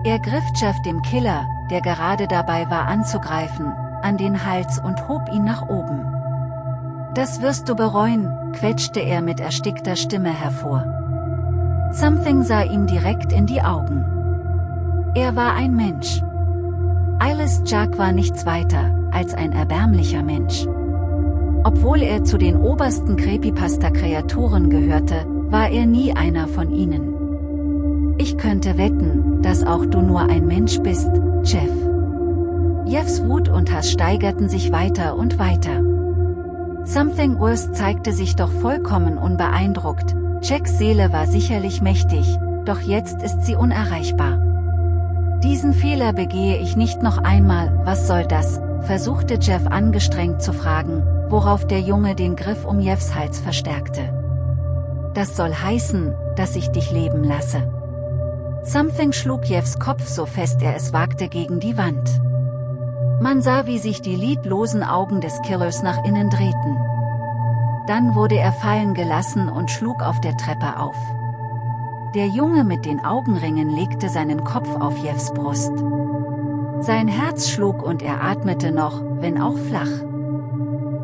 er griff Jeff dem Killer, der gerade dabei war anzugreifen, an den Hals und hob ihn nach oben. Das wirst du bereuen, quetschte er mit erstickter Stimme hervor. Something sah ihm direkt in die Augen. Er war ein Mensch. Eilis Jack war nichts weiter, als ein erbärmlicher Mensch. Obwohl er zu den obersten Creepypasta-Kreaturen gehörte, war er nie einer von ihnen. Ich könnte wetten, dass auch du nur ein Mensch bist, Jeff. Jeffs Wut und Hass steigerten sich weiter und weiter. Something Worse zeigte sich doch vollkommen unbeeindruckt, Jacks Seele war sicherlich mächtig, doch jetzt ist sie unerreichbar. Diesen Fehler begehe ich nicht noch einmal, was soll das, versuchte Jeff angestrengt zu fragen, worauf der Junge den Griff um Jeffs Hals verstärkte. Das soll heißen, dass ich dich leben lasse. Something schlug Jeffs Kopf so fest er es wagte gegen die Wand. Man sah wie sich die lidlosen Augen des Killers nach innen drehten. Dann wurde er fallen gelassen und schlug auf der Treppe auf. Der Junge mit den Augenringen legte seinen Kopf auf Jeffs Brust. Sein Herz schlug und er atmete noch, wenn auch flach.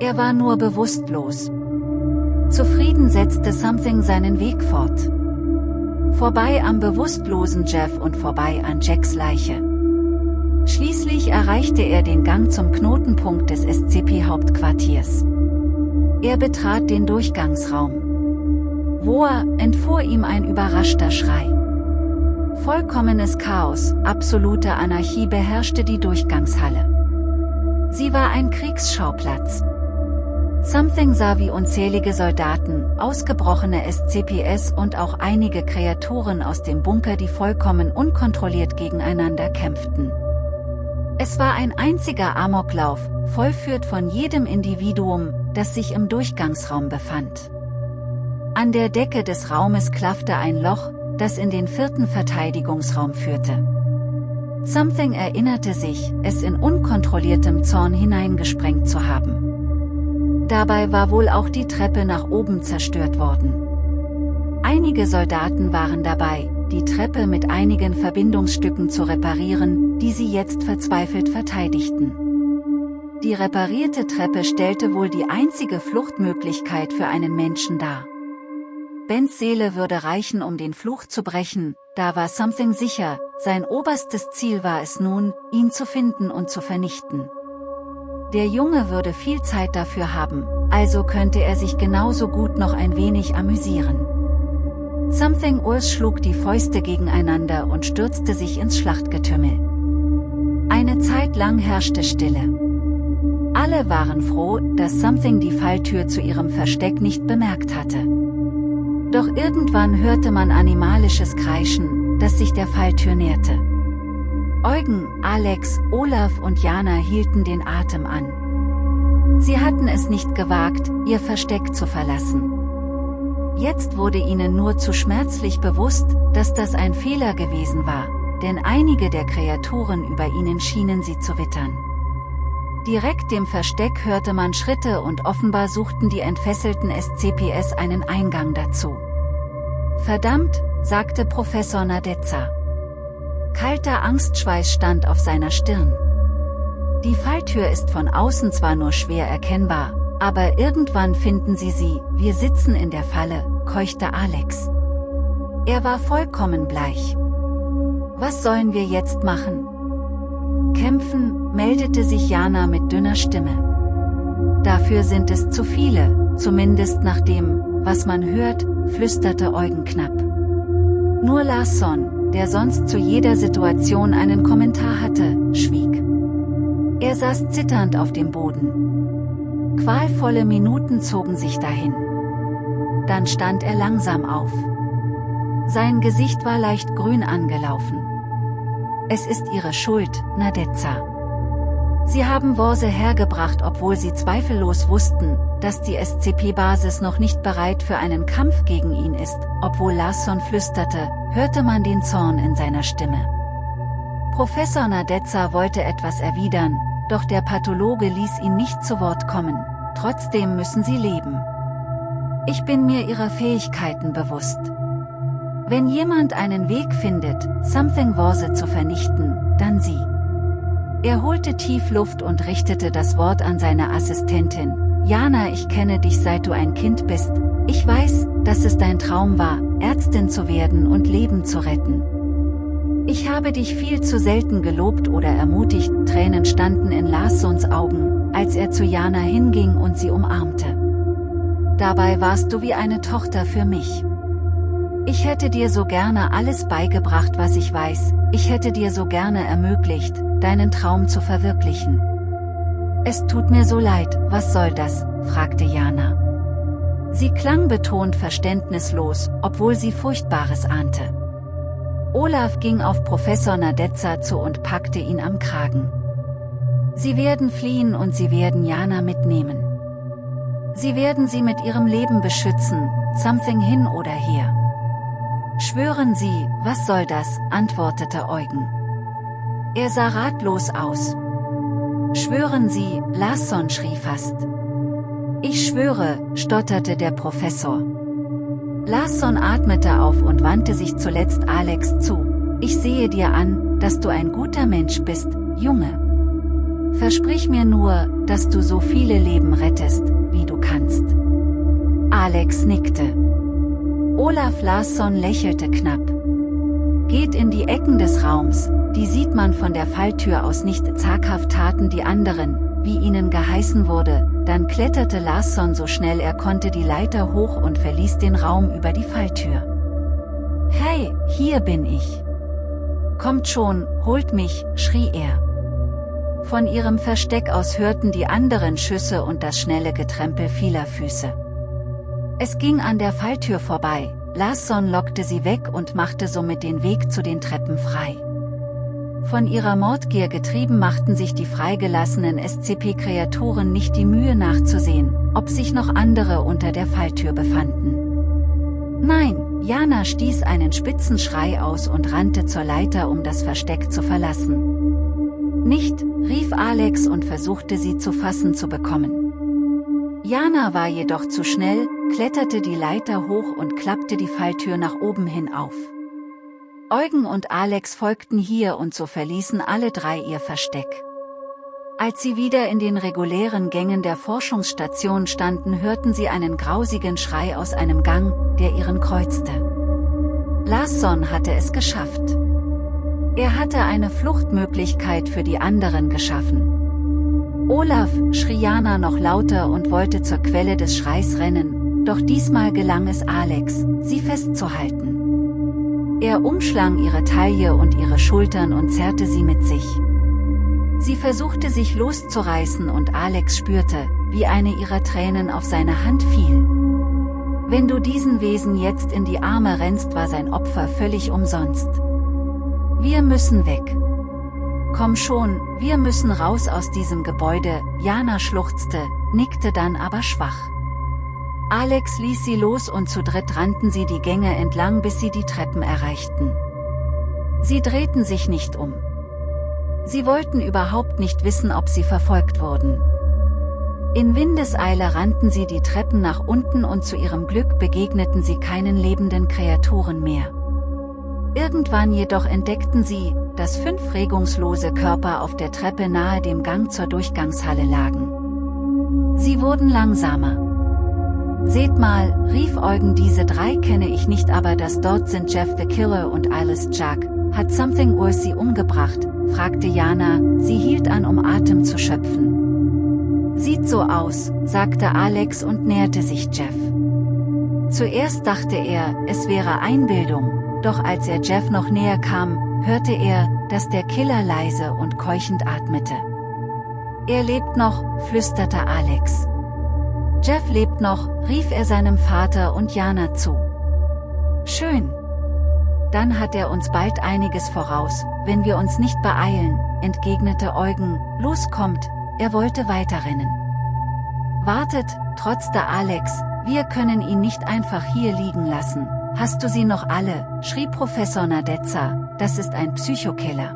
Er war nur bewusstlos. Zufrieden setzte Something seinen Weg fort. Vorbei am bewusstlosen Jeff und vorbei an Jacks Leiche. Schließlich erreichte er den Gang zum Knotenpunkt des SCP-Hauptquartiers. Er betrat den Durchgangsraum. Woa, entfuhr ihm ein überraschter Schrei. Vollkommenes Chaos, absolute Anarchie beherrschte die Durchgangshalle. Sie war ein Kriegsschauplatz. Something sah wie unzählige Soldaten, ausgebrochene SCPS und auch einige Kreaturen aus dem Bunker die vollkommen unkontrolliert gegeneinander kämpften. Es war ein einziger Amoklauf, vollführt von jedem Individuum, das sich im Durchgangsraum befand. An der Decke des Raumes klaffte ein Loch, das in den vierten Verteidigungsraum führte. Something erinnerte sich, es in unkontrolliertem Zorn hineingesprengt zu haben. Dabei war wohl auch die Treppe nach oben zerstört worden. Einige Soldaten waren dabei, die Treppe mit einigen Verbindungsstücken zu reparieren, die sie jetzt verzweifelt verteidigten. Die reparierte Treppe stellte wohl die einzige Fluchtmöglichkeit für einen Menschen dar. Bens Seele würde reichen um den Fluch zu brechen, da war Something sicher, sein oberstes Ziel war es nun, ihn zu finden und zu vernichten. Der Junge würde viel Zeit dafür haben, also könnte er sich genauso gut noch ein wenig amüsieren. Something Urs schlug die Fäuste gegeneinander und stürzte sich ins Schlachtgetümmel. Eine Zeit lang herrschte Stille. Alle waren froh, dass Something die Falltür zu ihrem Versteck nicht bemerkt hatte. Doch irgendwann hörte man animalisches Kreischen, das sich der Falltür näherte. Eugen, Alex, Olaf und Jana hielten den Atem an. Sie hatten es nicht gewagt, ihr Versteck zu verlassen. Jetzt wurde ihnen nur zu schmerzlich bewusst, dass das ein Fehler gewesen war, denn einige der Kreaturen über ihnen schienen sie zu wittern. Direkt dem Versteck hörte man Schritte und offenbar suchten die entfesselten SCPS einen Eingang dazu. Verdammt, sagte Professor Nadezza. Kalter Angstschweiß stand auf seiner Stirn. Die Falltür ist von außen zwar nur schwer erkennbar, aber irgendwann finden sie sie, wir sitzen in der Falle, keuchte Alex. Er war vollkommen bleich. Was sollen wir jetzt machen? Kämpfen, meldete sich Jana mit dünner Stimme. Dafür sind es zu viele, zumindest nach dem, was man hört, flüsterte Eugen knapp. Nur Larsson, der sonst zu jeder Situation einen Kommentar hatte, schwieg. Er saß zitternd auf dem Boden. Qualvolle Minuten zogen sich dahin. Dann stand er langsam auf. Sein Gesicht war leicht grün angelaufen. Es ist ihre Schuld, Nadezza. Sie haben Worse hergebracht obwohl sie zweifellos wussten, dass die SCP-Basis noch nicht bereit für einen Kampf gegen ihn ist, obwohl Larsson flüsterte, hörte man den Zorn in seiner Stimme. Professor Nadezza wollte etwas erwidern, doch der Pathologe ließ ihn nicht zu Wort kommen, trotzdem müssen sie leben. Ich bin mir ihrer Fähigkeiten bewusst. Wenn jemand einen Weg findet, Something Worse zu vernichten, dann sie. Er holte tief Luft und richtete das Wort an seine Assistentin. Jana ich kenne dich seit du ein Kind bist, ich weiß, dass es dein Traum war, Ärztin zu werden und Leben zu retten. Ich habe dich viel zu selten gelobt oder ermutigt, Tränen standen in Larssons Augen, als er zu Jana hinging und sie umarmte. Dabei warst du wie eine Tochter für mich. Ich hätte dir so gerne alles beigebracht was ich weiß, ich hätte dir so gerne ermöglicht, deinen Traum zu verwirklichen. Es tut mir so leid, was soll das, fragte Jana. Sie klang betont verständnislos, obwohl sie Furchtbares ahnte. Olaf ging auf Professor Nadezza zu und packte ihn am Kragen. Sie werden fliehen und sie werden Jana mitnehmen. Sie werden sie mit ihrem Leben beschützen, something hin oder her. Schwören Sie, was soll das, antwortete Eugen. Er sah ratlos aus. Schwören Sie, Larsson schrie fast. Ich schwöre, stotterte der Professor. Larsson atmete auf und wandte sich zuletzt Alex zu. Ich sehe dir an, dass du ein guter Mensch bist, Junge. Versprich mir nur, dass du so viele Leben rettest, wie du kannst. Alex nickte. Olaf Larsson lächelte knapp. Geht in die Ecken des Raums, die sieht man von der Falltür aus nicht zaghaft taten die anderen, wie ihnen geheißen wurde, dann kletterte Larsson so schnell er konnte die Leiter hoch und verließ den Raum über die Falltür. Hey, hier bin ich. Kommt schon, holt mich, schrie er. Von ihrem Versteck aus hörten die anderen Schüsse und das schnelle Getrempel vieler Füße. Es ging an der Falltür vorbei, Larsson lockte sie weg und machte somit den Weg zu den Treppen frei. Von ihrer Mordgier getrieben machten sich die freigelassenen SCP-Kreaturen nicht die Mühe nachzusehen, ob sich noch andere unter der Falltür befanden. Nein, Jana stieß einen spitzen Schrei aus und rannte zur Leiter um das Versteck zu verlassen. Nicht, rief Alex und versuchte sie zu fassen zu bekommen. Jana war jedoch zu schnell, kletterte die Leiter hoch und klappte die Falltür nach oben hin auf. Eugen und Alex folgten hier und so verließen alle drei ihr Versteck. Als sie wieder in den regulären Gängen der Forschungsstation standen hörten sie einen grausigen Schrei aus einem Gang, der ihren kreuzte. Larsson hatte es geschafft. Er hatte eine Fluchtmöglichkeit für die anderen geschaffen. Olaf, schrie Jana noch lauter und wollte zur Quelle des Schreis rennen, doch diesmal gelang es Alex, sie festzuhalten. Er umschlang ihre Taille und ihre Schultern und zerrte sie mit sich. Sie versuchte sich loszureißen und Alex spürte, wie eine ihrer Tränen auf seine Hand fiel. Wenn du diesen Wesen jetzt in die Arme rennst war sein Opfer völlig umsonst. Wir müssen weg. Komm schon, wir müssen raus aus diesem Gebäude, Jana schluchzte, nickte dann aber schwach. Alex ließ sie los und zu dritt rannten sie die Gänge entlang bis sie die Treppen erreichten. Sie drehten sich nicht um. Sie wollten überhaupt nicht wissen ob sie verfolgt wurden. In Windeseile rannten sie die Treppen nach unten und zu ihrem Glück begegneten sie keinen lebenden Kreaturen mehr. Irgendwann jedoch entdeckten sie, dass fünf regungslose Körper auf der Treppe nahe dem Gang zur Durchgangshalle lagen. Sie wurden langsamer. Seht mal, rief Eugen diese drei kenne ich nicht aber das dort sind Jeff the Killer und Alice Jack, Hat Something Urs sie umgebracht? fragte Jana, sie hielt an um Atem zu schöpfen. Sieht so aus, sagte Alex und näherte sich Jeff. Zuerst dachte er, es wäre Einbildung, doch als er Jeff noch näher kam, hörte er, dass der Killer leise und keuchend atmete. Er lebt noch, flüsterte Alex. Jeff lebt noch, rief er seinem Vater und Jana zu. Schön. Dann hat er uns bald einiges voraus, wenn wir uns nicht beeilen, entgegnete Eugen, los kommt, er wollte weiterrennen. Wartet, trotzte Alex, wir können ihn nicht einfach hier liegen lassen. Hast du sie noch alle, schrie Professor Nadezza, das ist ein Psychokiller.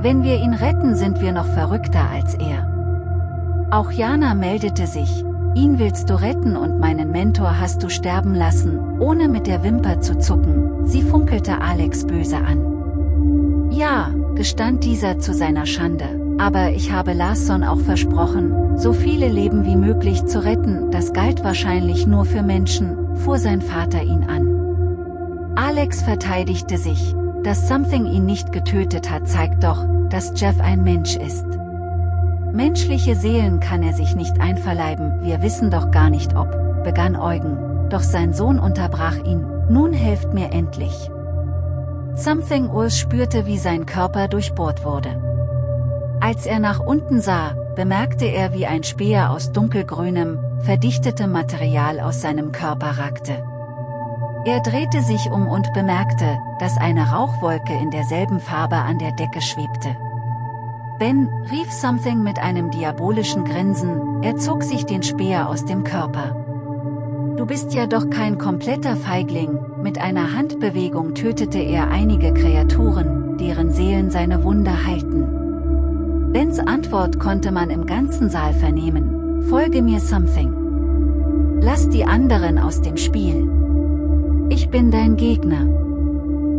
Wenn wir ihn retten sind wir noch verrückter als er. Auch Jana meldete sich, ihn willst du retten und meinen Mentor hast du sterben lassen, ohne mit der Wimper zu zucken, sie funkelte Alex böse an. Ja, gestand dieser zu seiner Schande, aber ich habe Larson auch versprochen, so viele Leben wie möglich zu retten, das galt wahrscheinlich nur für Menschen, fuhr sein Vater ihn an. Alex verteidigte sich, dass Something ihn nicht getötet hat zeigt doch, dass Jeff ein Mensch ist. Menschliche Seelen kann er sich nicht einverleiben, wir wissen doch gar nicht ob, begann Eugen, doch sein Sohn unterbrach ihn, nun helft mir endlich. Something Urs spürte wie sein Körper durchbohrt wurde. Als er nach unten sah, bemerkte er wie ein Speer aus dunkelgrünem, verdichtetem Material aus seinem Körper ragte. Er drehte sich um und bemerkte, dass eine Rauchwolke in derselben Farbe an der Decke schwebte. Ben, rief Something mit einem diabolischen Grinsen, er zog sich den Speer aus dem Körper. Du bist ja doch kein kompletter Feigling, mit einer Handbewegung tötete er einige Kreaturen, deren Seelen seine Wunder heilten. Bens Antwort konnte man im ganzen Saal vernehmen, folge mir Something. Lass die anderen aus dem Spiel. Ich bin dein Gegner.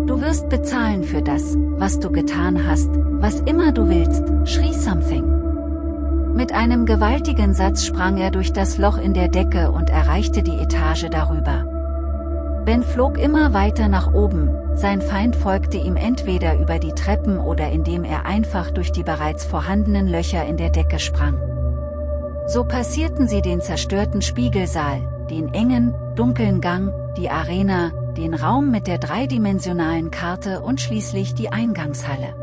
Du wirst bezahlen für das, was du getan hast, was immer du willst, schrie Something. Mit einem gewaltigen Satz sprang er durch das Loch in der Decke und erreichte die Etage darüber. Ben flog immer weiter nach oben, sein Feind folgte ihm entweder über die Treppen oder indem er einfach durch die bereits vorhandenen Löcher in der Decke sprang. So passierten sie den zerstörten Spiegelsaal, den engen, dunklen Gang, die Arena, den Raum mit der dreidimensionalen Karte und schließlich die Eingangshalle.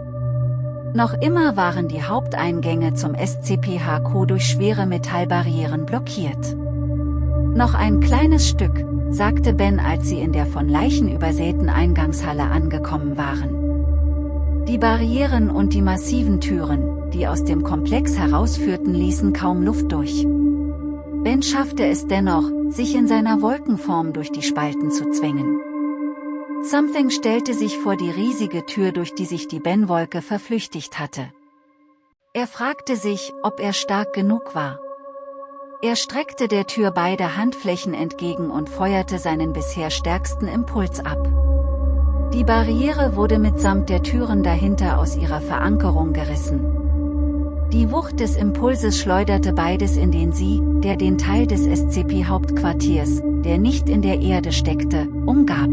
Noch immer waren die Haupteingänge zum SCPHQ durch schwere Metallbarrieren blockiert. Noch ein kleines Stück, sagte Ben als sie in der von Leichen übersäten Eingangshalle angekommen waren. Die Barrieren und die massiven Türen, die aus dem Komplex herausführten ließen kaum Luft durch. Ben schaffte es dennoch, sich in seiner Wolkenform durch die Spalten zu zwängen. Something stellte sich vor die riesige Tür durch die sich die Ben-Wolke verflüchtigt hatte. Er fragte sich, ob er stark genug war. Er streckte der Tür beide Handflächen entgegen und feuerte seinen bisher stärksten Impuls ab. Die Barriere wurde mitsamt der Türen dahinter aus ihrer Verankerung gerissen. Die Wucht des Impulses schleuderte beides in den Sie, der den Teil des SCP-Hauptquartiers, der nicht in der Erde steckte, umgab.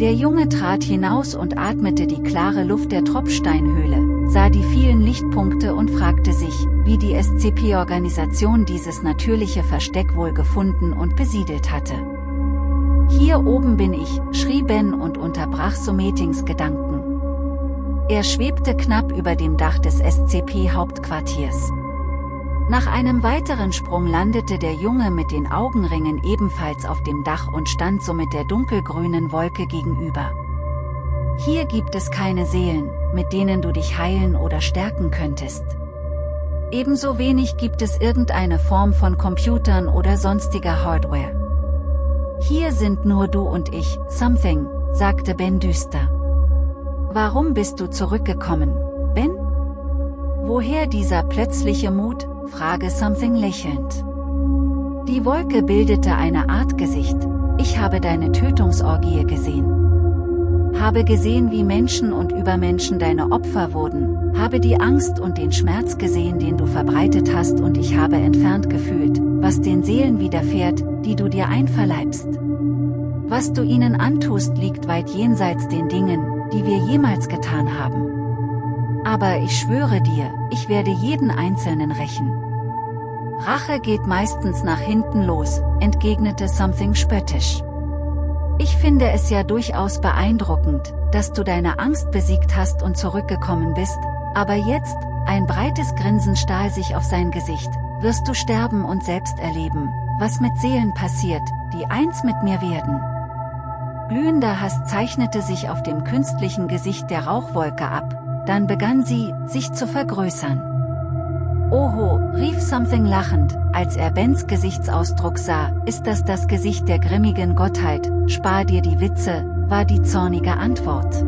Der Junge trat hinaus und atmete die klare Luft der Tropfsteinhöhle, sah die vielen Lichtpunkte und fragte sich, wie die SCP-Organisation dieses natürliche Versteck wohl gefunden und besiedelt hatte. Hier oben bin ich, schrie Ben und unterbrach Sumetings Gedanken. Er schwebte knapp über dem Dach des SCP-Hauptquartiers. Nach einem weiteren Sprung landete der Junge mit den Augenringen ebenfalls auf dem Dach und stand somit der dunkelgrünen Wolke gegenüber. Hier gibt es keine Seelen, mit denen du dich heilen oder stärken könntest. Ebenso wenig gibt es irgendeine Form von Computern oder sonstiger Hardware. Hier sind nur du und ich, Something, sagte Ben düster. Warum bist du zurückgekommen, Ben? Woher dieser plötzliche Mut, frage Something lächelnd. Die Wolke bildete eine Art Gesicht, ich habe deine Tötungsorgie gesehen. Habe gesehen wie Menschen und Übermenschen deine Opfer wurden, habe die Angst und den Schmerz gesehen den du verbreitet hast und ich habe entfernt gefühlt, was den Seelen widerfährt, die du dir einverleibst. Was du ihnen antust liegt weit jenseits den Dingen, die wir jemals getan haben. Aber ich schwöre dir, ich werde jeden Einzelnen rächen. Rache geht meistens nach hinten los, entgegnete Something spöttisch. Ich finde es ja durchaus beeindruckend, dass du deine Angst besiegt hast und zurückgekommen bist, aber jetzt, ein breites Grinsen stahl sich auf sein Gesicht, wirst du sterben und selbst erleben, was mit Seelen passiert, die eins mit mir werden. Glühender Hass zeichnete sich auf dem künstlichen Gesicht der Rauchwolke ab, dann begann sie, sich zu vergrößern. Oho, rief Something lachend, als er Bens Gesichtsausdruck sah, ist das das Gesicht der grimmigen Gottheit, spar dir die Witze, war die zornige Antwort.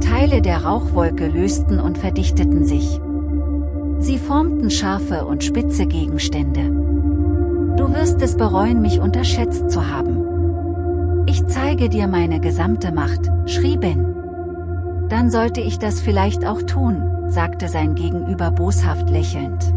Teile der Rauchwolke lösten und verdichteten sich. Sie formten scharfe und spitze Gegenstände. Du wirst es bereuen mich unterschätzt zu haben. Ich zeige dir meine gesamte Macht, schrie Ben. Dann sollte ich das vielleicht auch tun, sagte sein Gegenüber boshaft lächelnd.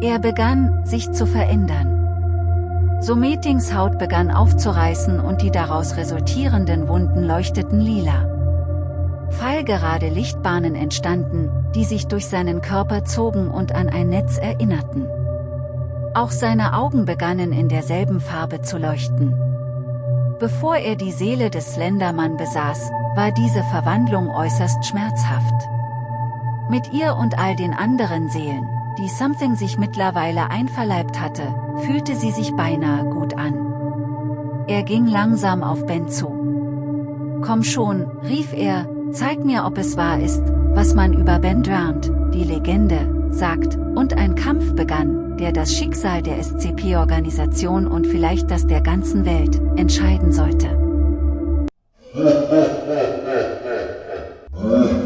Er begann, sich zu verändern. Sometings Haut begann aufzureißen und die daraus resultierenden Wunden leuchteten lila. Fallgerade Lichtbahnen entstanden, die sich durch seinen Körper zogen und an ein Netz erinnerten. Auch seine Augen begannen in derselben Farbe zu leuchten. Bevor er die Seele des Slendermann besaß, war diese Verwandlung äußerst schmerzhaft. Mit ihr und all den anderen Seelen, die Something sich mittlerweile einverleibt hatte, fühlte sie sich beinahe gut an. Er ging langsam auf Ben zu. Komm schon, rief er, zeig mir ob es wahr ist, was man über Ben Drowned, die Legende, sagt, und ein Kampf begann, der das Schicksal der SCP-Organisation und vielleicht das der ganzen Welt entscheiden sollte.